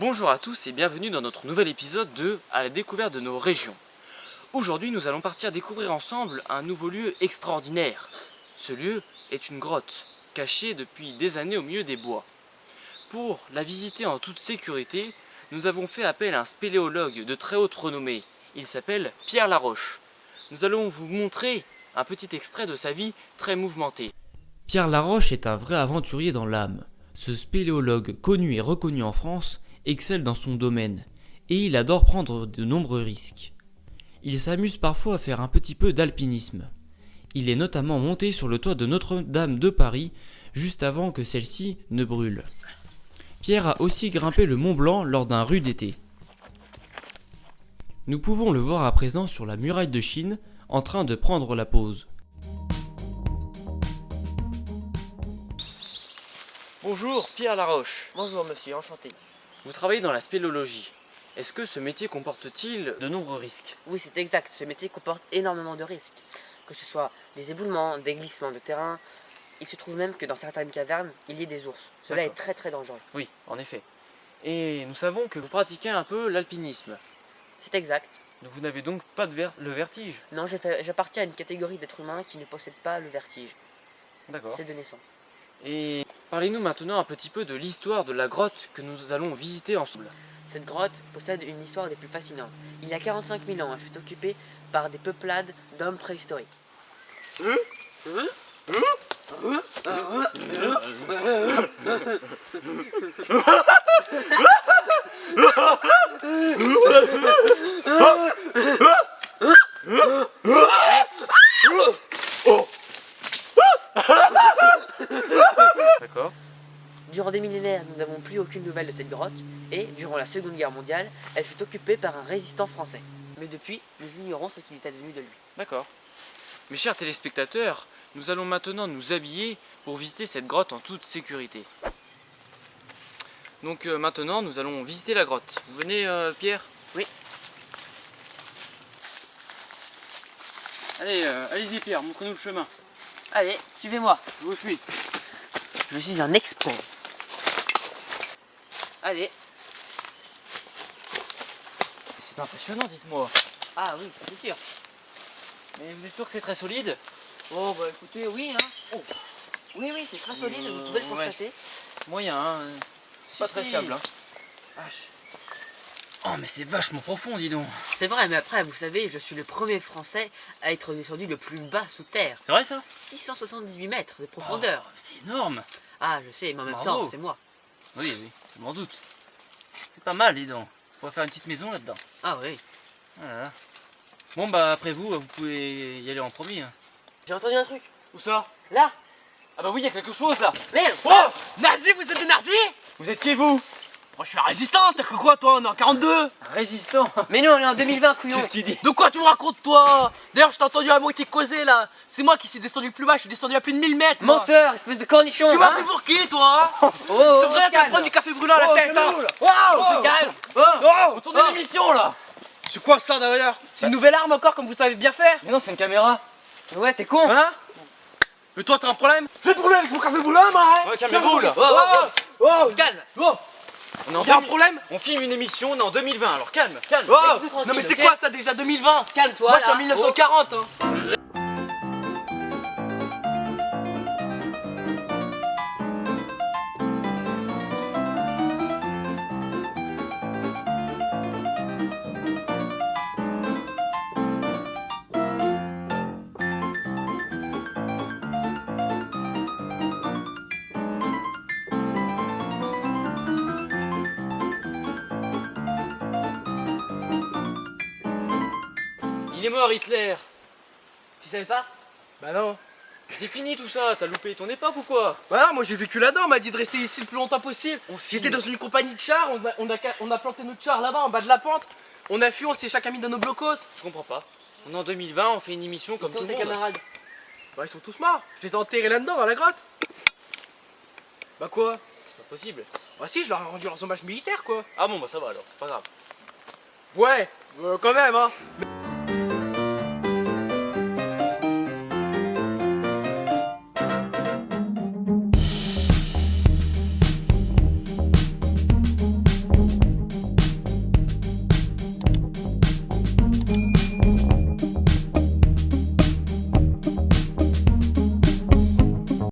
Bonjour à tous et bienvenue dans notre nouvel épisode de À la découverte de nos régions. Aujourd'hui nous allons partir découvrir ensemble un nouveau lieu extraordinaire. Ce lieu est une grotte, cachée depuis des années au milieu des bois. Pour la visiter en toute sécurité, nous avons fait appel à un spéléologue de très haute renommée. Il s'appelle Pierre Laroche. Nous allons vous montrer un petit extrait de sa vie très mouvementée. Pierre Laroche est un vrai aventurier dans l'âme. Ce spéléologue connu et reconnu en France excelle dans son domaine et il adore prendre de nombreux risques. Il s'amuse parfois à faire un petit peu d'alpinisme. Il est notamment monté sur le toit de Notre-Dame de Paris juste avant que celle-ci ne brûle. Pierre a aussi grimpé le Mont Blanc lors d'un rude été. Nous pouvons le voir à présent sur la muraille de Chine en train de prendre la pause. Bonjour, Pierre Laroche. Bonjour monsieur, enchanté. Vous travaillez dans la spéléologie. Est-ce que ce métier comporte-t-il de nombreux risques? Oui, c'est exact. Ce métier comporte énormément de risques. Que ce soit des éboulements, des glissements de terrain. Il se trouve même que dans certaines cavernes, il y ait des ours. Cela est très très dangereux. Oui, en effet. Et nous savons que vous pratiquez un peu l'alpinisme. C'est exact. Vous n'avez donc pas de ver- le vertige? Non, j'appartiens à une catégorie d'êtres humains qui ne possèdent pas le vertige. D'accord. C'est de naissance. Et parlez-nous maintenant un petit peu de l'histoire de la grotte que nous allons visiter ensemble. Cette grotte possède une histoire des plus fascinantes. Il y a 45 000 ans, elle fut occupée par des peuplades d'hommes préhistoriques. D'accord. Durant des millénaires, nous n'avons plus aucune nouvelle de cette grotte, et durant la Seconde Guerre mondiale, elle fut occupée par un résistant français. Mais depuis, nous ignorons ce qu'il est advenu de lui. D'accord. Mes chers téléspectateurs, nous allons maintenant nous habiller pour visiter cette grotte en toute sécurité. Donc euh, maintenant, nous allons visiter la grotte. Vous venez, euh, Pierre? Oui. Allez, euh, allez-y Pierre, montrez-nous le chemin. Allez, suivez-moi. Je vous suis. Je suis un expert. Allez. C'est impressionnant, dites-moi. Ah oui, c'est sûr. Mais vous êtes sûr que c'est très solide? Oh bah écoutez, oui hein. Oh. Oui oui, c'est très solide, vous pouvez le Euh, ouais. constater. Moyen, hein. Si, Pas très si. fiable, hein. Vache. Oh, mais c'est vachement profond, dis donc. C'est vrai, mais après, vous savez, je suis le premier français à être descendu le plus bas sous terre. C'est vrai ça? 678 mètres de profondeur. Oh, C'est énorme. Ah, je sais, mais en même Bravo. temps, c'est moi. Oui, oui, je m'en doute. C'est pas mal, dis donc. On va faire une petite maison là-dedans. Ah oui. Voilà. Bon, bah après vous, vous pouvez y aller en premier. hein. J'ai entendu un truc. Où ça? Là Ah bah oui, il y a quelque chose là. Merde Oh Nazi, vous êtes des nazis? Vous êtes qui vous? Moi je suis un résistant, t'as cru quoi toi On est en 42 Un résistant. Mais nous, on est en 2020, couillon C'est ce qu'il dit. De quoi tu me racontes toi D'ailleurs je t'ai entendu à moitié causer là C'est moi qui suis descendu plus bas, je suis descendu à plus de 1000 mètres. Menteur, espèce de cornichon Tu m'as hein pris pour qui toi Oh, oh, C'est vrai, tu vas calme. prendre du café brûlant à la Oh, tête hein. Waouh Oh, calme Oh On tourne l'émission là C'est quoi ça d'ailleurs C'est une nouvelle arme encore comme vous savez bien faire Mais non, c'est une caméra. Ouais, t'es con Hein Mais toi t'as un problème vais te brûler avec mon café brûlant moi hein Ouais, calmez-vous là. Oh, oh, oh, Calme On est en Y'a un 2000 problème? On filme une émission, on est en 2020, alors calme, calme. Oh Non mais c'est quoi ça déjà 2020 Calme-toi Moi je suis en là. 1940 hein Il est mort Hitler. Tu savais pas Bah non C'est fini tout ça, t'as loupé ton époque ou quoi? Bah non, moi j'ai vécu là-dedans, on m'a dit de rester ici le plus longtemps possible. J'étais dans une compagnie de chars, on a, on, a, on a planté notre char là-bas en bas de la pente. On a fui, on s'est chacun mis dans nos blocos. Je comprends pas. On est en 2020, on fait une émission comme Ils tout sont le tes monde. camarades? Bah ils sont tous morts. Je les ai enterrés là-dedans dans la grotte. Bah quoi? C'est pas possible. Bah si, je leur ai rendu leurs hommages militaires quoi. Ah bon, bah ça va alors, pas grave. Ouais, euh, quand même hein.